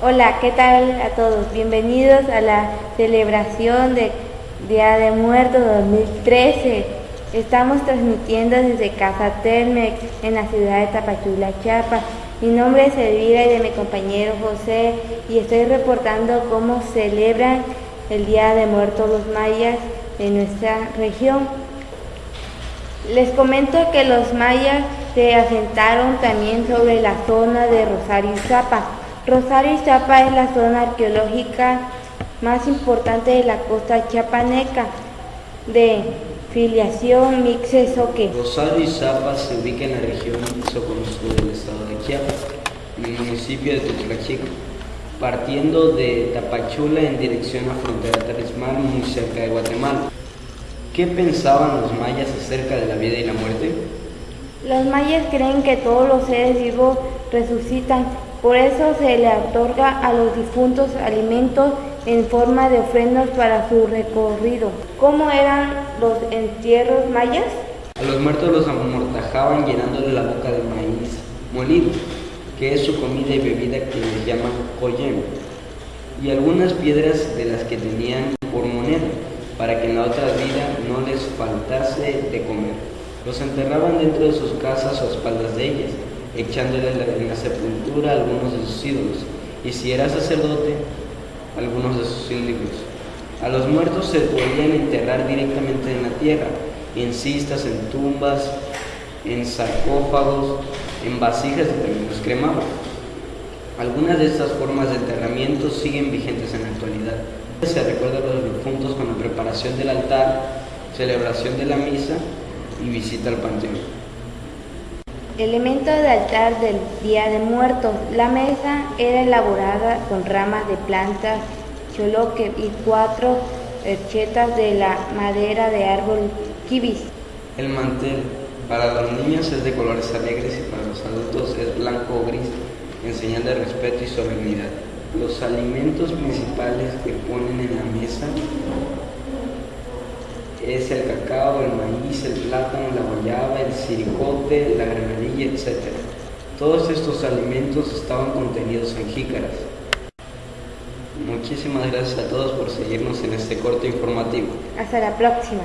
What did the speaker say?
Hola, ¿qué tal a todos? Bienvenidos a la celebración de Día de Muertos 2013. Estamos transmitiendo desde Casa Telmex en la ciudad de Tapachula, Chiapas. Mi nombre es Elvira y de mi compañero José y estoy reportando cómo celebran el Día de Muertos los mayas en nuestra región. Les comento que los mayas se asentaron también sobre la zona de Rosario y Zapa. Rosario y Zapa es la zona arqueológica más importante de la costa chiapaneca de filiación Mixesoque. Rosario y Zapa se ubica en la región Soconusco del estado de Chiapas, en el municipio de Tutlachico, partiendo de Tapachula en dirección a frontera terresmal muy cerca de Guatemala. ¿Qué pensaban los mayas acerca de la vida y la muerte? Los mayas creen que todos los seres vivos resucitan, por eso se le otorga a los difuntos alimentos en forma de ofrendas para su recorrido. ¿Cómo eran los entierros mayas? A los muertos los amortajaban llenándole la boca de maíz molido, que es su comida y bebida que les llaman coyem, y algunas piedras de las que tenían por moneda, para que en la otra vida no les faltase de comer. Los enterraban dentro de sus casas o a espaldas de ellas, echándole en la sepultura algunos de sus ídolos, y si era sacerdote, algunos de sus ídolos. A los muertos se podían enterrar directamente en la tierra, en cistas, en tumbas, en sarcófagos, en vasijas y también los cremaban. Algunas de estas formas de enterramiento siguen vigentes en la actualidad. Se recuerda a los difuntos con la preparación del altar, celebración de la misa y visita al panteón. Elemento de altar del Día de Muertos. La mesa era elaborada con ramas de plantas, choloque y cuatro perchetas de la madera de árbol kibis. El mantel para los niños es de colores alegres y para los adultos es blanco o gris, en señal de respeto y solemnidad. Los alimentos principales que ponen en la mesa es el cacao, el maíz, el plátano, la guayaba, el siricote, la granadilla, etc. Todos estos alimentos estaban contenidos en jícaras. Muchísimas gracias a todos por seguirnos en este corte informativo. Hasta la próxima.